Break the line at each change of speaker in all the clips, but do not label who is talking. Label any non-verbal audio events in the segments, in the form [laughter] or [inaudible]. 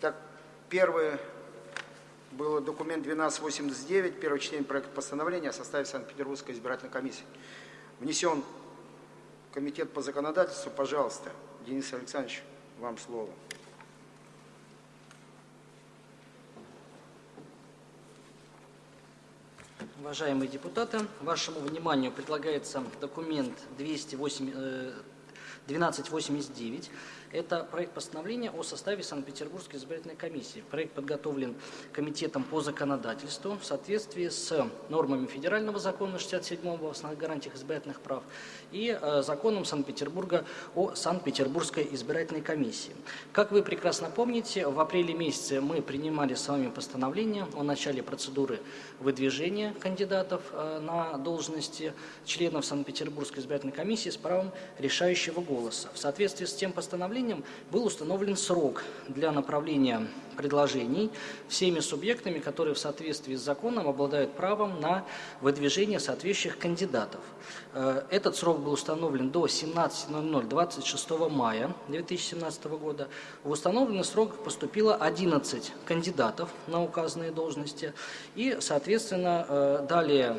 Так, первый был документ 1289, первое чтение проекта постановления о составе Санкт-Петербургской избирательной комиссии. Внесен комитет по законодательству. Пожалуйста, Денис Александрович, вам слово.
Уважаемые депутаты, вашему вниманию предлагается документ 208, 1289 это проект постановления о составе Санкт-Петербургской избирательной комиссии. Проект подготовлен Комитетом по законодательству в соответствии с нормами федерального закона 67-го о основных гарантиях избирательных прав и э, законом Санкт-Петербурга о Санкт-Петербургской избирательной комиссии. Как вы прекрасно помните, в апреле месяце мы принимали с вами постановление о начале процедуры выдвижения кандидатов э, на должности членов Санкт-Петербургской избирательной комиссии с правом решающего голоса. В соответствии с тем постановлением, постановлением был установлен срок для направления предложений всеми субъектами, которые в соответствии с законом обладают правом на выдвижение соответствующих кандидатов. Э, этот срок был установлен до 17.00 26 мая 2017 года. В установленный срок поступило 11 кандидатов на указанные должности и, соответственно, э, далее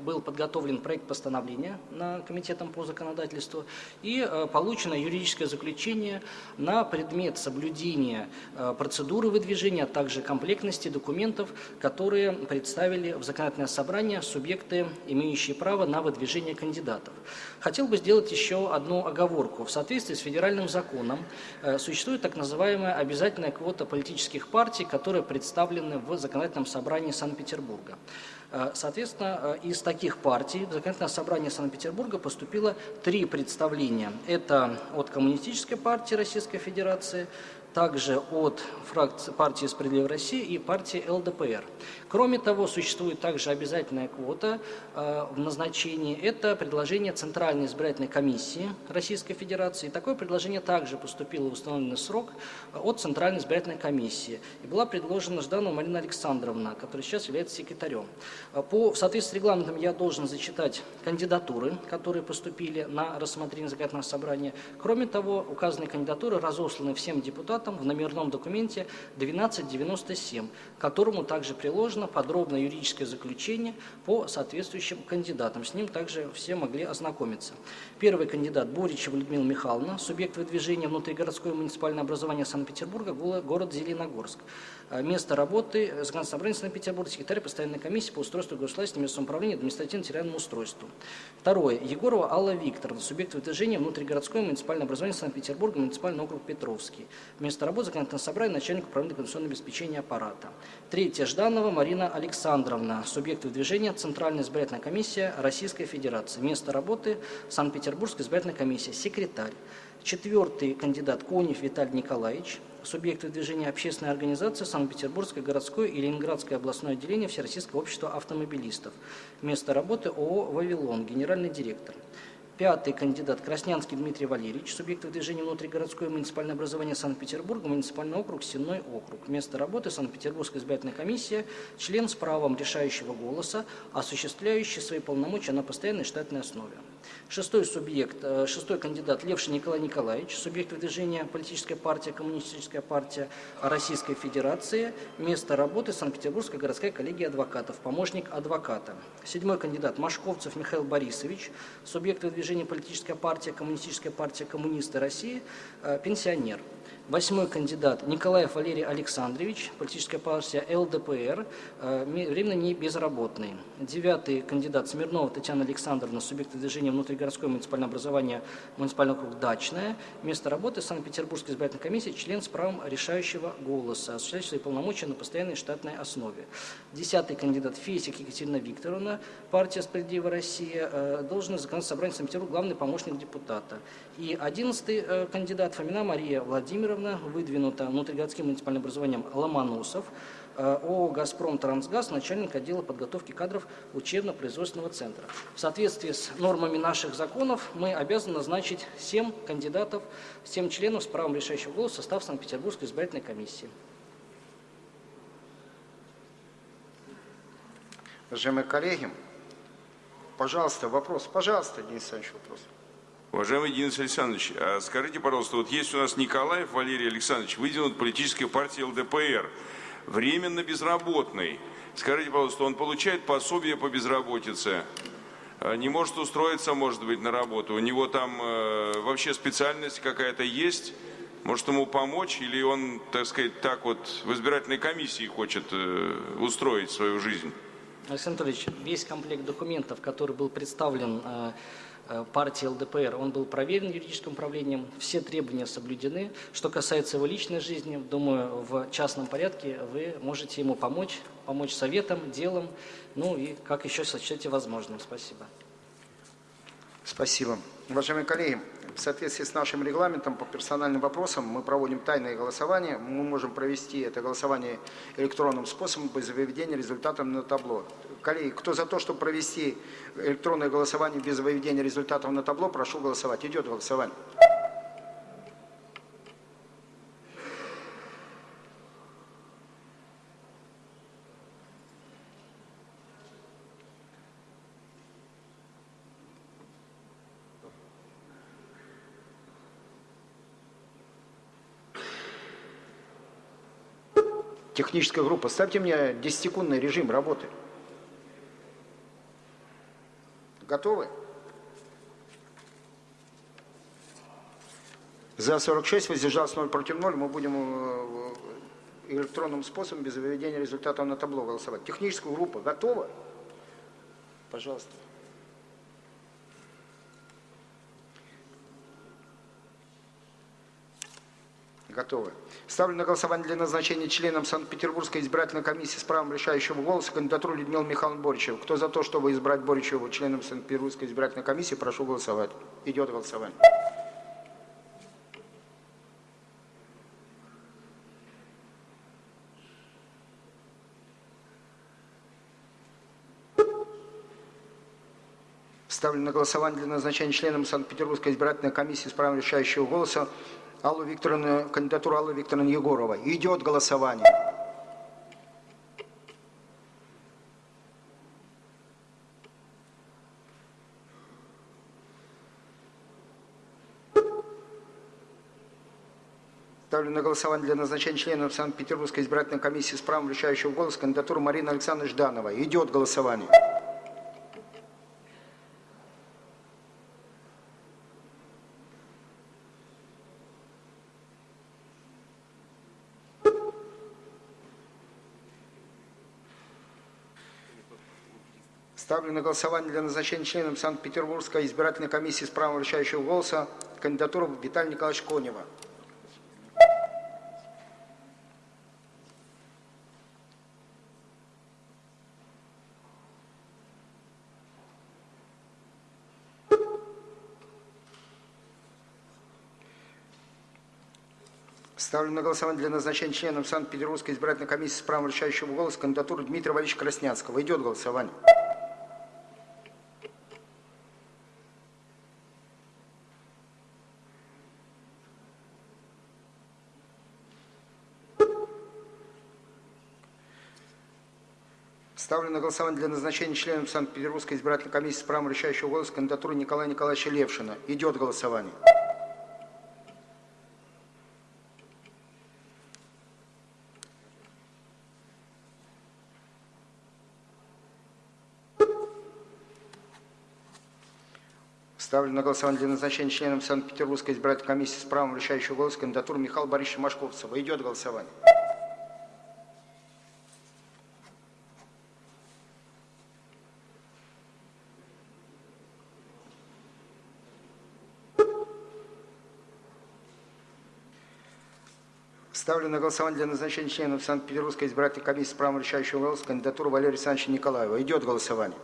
был подготовлен проект постановления на Комитетом по законодательству и э, получено юридическое заключение на предмет соблюдения э, процедуры выдвижения, а также комплектности документов, которые представили в законодательное собрание субъекты, имеющие право на выдвижение кандидатов. Хотел бы сделать еще одну оговорку. В соответствии с федеральным законом э, существует так называемая обязательная квота политических партий, которые представлены в законодательном собрании Санкт-Петербурга. Э, соответственно, э, из таких партий в Законодательное собрание Санкт-Петербурга поступило три представления. Это от Коммунистической партии Российской Федерации, также от фракции партии «Справедливая Россия» и партии ЛДПР. Кроме того, существует также обязательная квота э, в назначении. Это предложение Центральной избирательной комиссии Российской Федерации. И такое предложение также поступило в установленный срок э, от Центральной избирательной комиссии. И была предложена Жданова Марина Александровна, которая сейчас является секретарем. Э, по, в соответствии с регламентом я должен зачитать кандидатуры, которые поступили на рассмотрение законодательного собрания. Кроме того, указанные кандидатуры разосланы всем депутатам в номерном документе 1297, к которому также приложено подробное юридическое заключение по соответствующим кандидатам. С ним также все могли ознакомиться. Первый кандидат Боричева Людмила Михайловна, субъект выдвижения внутригородское муниципальное образование Санкт-Петербурга, город Зеленогорск. Э, место работы Законодательного собрания Санкт-Петербурга, секретарь постоянной комиссии по устройству государственного местного самоуправления и административно-территориальному устройству. Второе. Егорова Алла Викторовна, субъект выдвижения внутригородское муниципальное образование Санкт-Петербурга, муниципальный округ Петровский. Место работы Законодательного собрания начальник управления конституционного обеспечения аппарата. Третье. Жданова Марина Александровна, субъект выдвижения Центральная избирательная комиссия Российской Федерации. Место работы Санкт-Петербургская избирательная комиссия, секретарь. Четвертый кандидат Конев Виталий Николаевич, субъекты движения общественной организации Санкт-Петербургское городское и Ленинградское областное отделение Всероссийского общества автомобилистов. Место работы ООО «Вавилон», генеральный директор. Пятый кандидат Краснянский Дмитрий Валерьевич, субъект движения внутригородское муниципальное образование Санкт-Петербурга, муниципальный округ, Сенной округ. Место работы Санкт-Петербургская избирательная комиссия, член с правом решающего голоса, осуществляющий свои полномочия на постоянной штатной основе. Шестой субъект, э, шестой кандидат Левшин Николай Николаевич, субъект движения политическая партия, коммунистическая партия Российской Федерации, место работы Санкт-Петербургская городская коллегия адвокатов, помощник адвоката. Седьмой кандидат Машковцев Михаил Борисович, субъект движения движение «Политическая партия», «Коммунистическая партия», «Коммунисты России», э, пенсионер. Восьмой кандидат Николаев Валерий Александрович, политическая партия ЛДПР, э, временно не безработный. Девятый кандидат Смирнова Татьяна Александровна, субъект движения внутригородское муниципальное образование, муниципальный округ Дачное. Место работы Санкт-Петербургской избирательной комиссии, член с правом решающего голоса, осуществляющий свои полномочия на постоянной штатной основе. Десятый кандидат Фесик Екатерина Викторовна, партия «Справедливая Россия», э, должность законодательного собрания Санкт-Петербурга, главный помощник депутата. И одиннадцатый э, кандидат Фомина Мария Владимировна, Владимировна выдвинута внутригородским муниципальным образованием Ломоносов, э, ООО «Газпром Трансгаз», начальник отдела подготовки кадров учебно-производственного центра. В соответствии с нормами наших законов мы обязаны назначить 7 кандидатов, 7 членов с правом решающего голоса состав Санкт-Петербургской избирательной комиссии.
Уважаемые коллеги, пожалуйста, вопрос. Пожалуйста, Денис Александрович, вопрос.
Уважаемый Денис Александрович, а скажите, пожалуйста, вот есть у нас Николаев Валерий Александрович, выдвинут политической партией ЛДПР, временно безработный. Скажите, пожалуйста, он получает пособие по безработице? А Не может устроиться, может быть, на работу? У него там э, вообще специальность какая-то есть? Может ему помочь? Или он, так сказать, так вот в избирательной комиссии хочет э, устроить свою жизнь?
Александр Анатольевич, весь комплект документов, который был представлен э, партии ЛДПР, он был проверен юридическим управлением, все требования соблюдены. Что касается его личной жизни, думаю, в частном порядке вы можете ему помочь, помочь советом, делом, ну и как еще сочтете возможным. Спасибо.
Спасибо. Уважаемые коллеги, в соответствии с нашим регламентом по персональным вопросам мы проводим тайное голосование. Мы можем провести это голосование электронным способом без выведения результатов на табло. Коллеги, кто за то, чтобы провести электронное голосование без выведения результатов на табло, прошу голосовать. Идет голосование. Техническая группа, ставьте мне 10-секундный режим работы. Готовы? За 46, воздержался 0 против 0. Мы будем э, электронным способом без выведения результатов на табло голосовать. Техническая группа готова? Пожалуйста. Готовы. Ставлю на голосование для назначения членом Санкт-Петербургской избирательной комиссии с правом решающего голоса кандидатуру Людмилы Михайловны Боричева. Кто за то, чтобы избрать Боричеву членом Санкт-Петербургской избирательной комиссии, прошу голосовать. Идет голосование. Ставлю на голосование для назначения членом Санкт-Петербургской избирательной комиссии с правом решающего голоса Аллу Викторовну, кандидатуру Аллы Викторовны Егоровой. Идет голосование. Ставлю на голосование для назначения членов Санкт-Петербургской избирательной комиссии с правом решающего голоса кандидатуру Марины Александровны Ждановой. Идет голосование. Ставлю на голосование для назначения членом Санкт-Петербургской избирательной комиссии с правом решающего голоса кандидатуру Виталия Николаевича Конева. Ставлю на голосование для назначения членом Санкт-Петербургской избирательной комиссии с правом решающего голоса кандидатуру Дмитрия Валерьевича Краснянского. Идет голосование. Ставлю на голосование для назначения членом Санкт-Петербургской избирательной комиссии с правом решающего голоса кандидатуру Николая Николаевича Левшина. Идет голосование. Ставлю на голосование для назначения членом Санкт-Петербургской избирательной комиссии с правом решающего голоса кандидатуру Михаила Борисовича Машковцева. Идет голосование. Ставлю на голосование для назначения членов Санкт-Петербургской избирательной комиссии с правом решающего голоса кандидатуру Валерия Александровича Николаева. Идет голосование.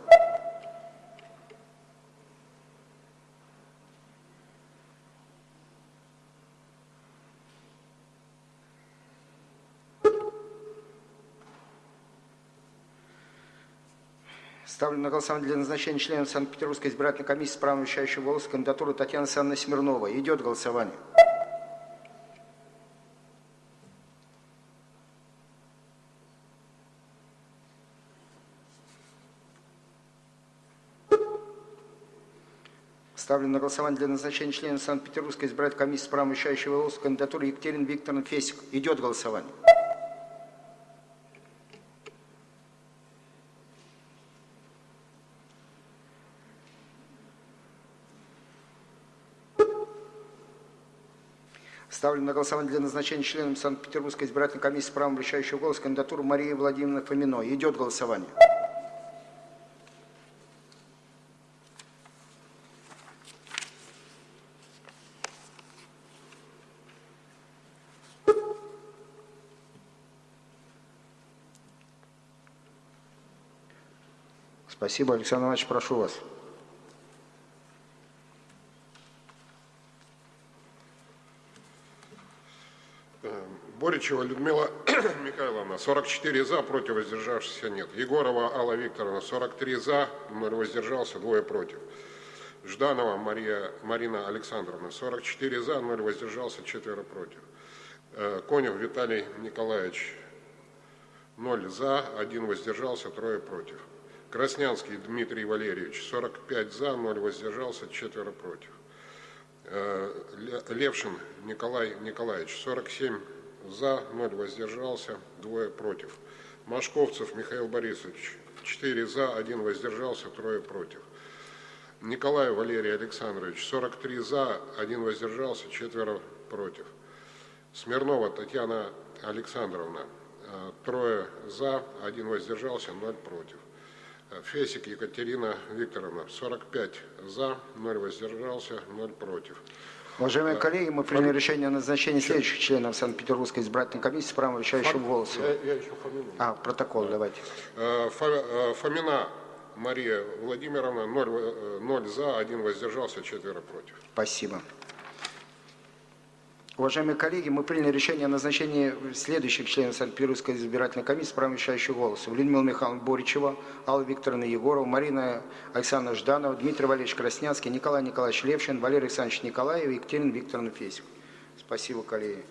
Ставлю на голосование для назначения членов Санкт-Петербургской избирательной комиссии с правом решающего голоса кандидатуру Татьяны Александровны Смирновой. Идет голосование. Ставлю на голосование для назначения члена Санкт-Петербургской избирательной комиссии с правом вещающего голоса кандидатуры Екатерины Викторовны Фесик. Идет голосование. Ставлю на голосование для назначения членом Санкт-Петербургской избирательной комиссии правом вещающего голоса кандидатуру Марии Владимировны Фоминой. Идет голосование. Спасибо, Александр Иванович, прошу вас.
Боричева Людмила [coughs] Михайловна, 44 за, против воздержавшихся нет. Егорова Алла Викторовна, 43 за, 0 воздержался, двое против. Жданова Мария, Марина Александровна, 44 за, 0 воздержался, четверо против. Э, Конев Виталий Николаевич, 0 за, 1 воздержался, трое против. Краснянский Дмитрий Валерьевич, 45 за, 0 воздержался, четверо против. Э, Ле- Левшин Николай Николаевич, 47 за, 0 воздержался, двое против. Машковцев Михаил Борисович, 4 за, 1 воздержался, трое против. Николай Валерий Александрович, 43 за, 1 воздержался, четверо против. Смирнова Татьяна Александровна, э, трое за, 1 воздержался, 0 против. Э, Фесик Екатерина Викторовна, 45 за, 0 воздержался, 0 против.
Уважаемые коллеги, мы приняли решение о назначении следующих членов Санкт-Петербургской избирательной комиссии с правом вещающего голоса.
Я, я еще фамилию.
А, протокол давайте.
Э, Фа- э, Фомина Мария Владимировна, 0, э, 0 за, 1 воздержался, четверо против.
Спасибо. Уважаемые коллеги, мы приняли решение о назначении следующих членов Санкт-Петербургской избирательной комиссии с правом вещающего голоса. Людмила Михайловна Боричева, Алла Викторовна Егорова, Марина Александровна Жданова, Дмитрий Валерьевич Краснянский, Николай Николаевич Левшин, Валерий Александрович Николаев и Екатерина Викторовна Фесик. Спасибо, коллеги.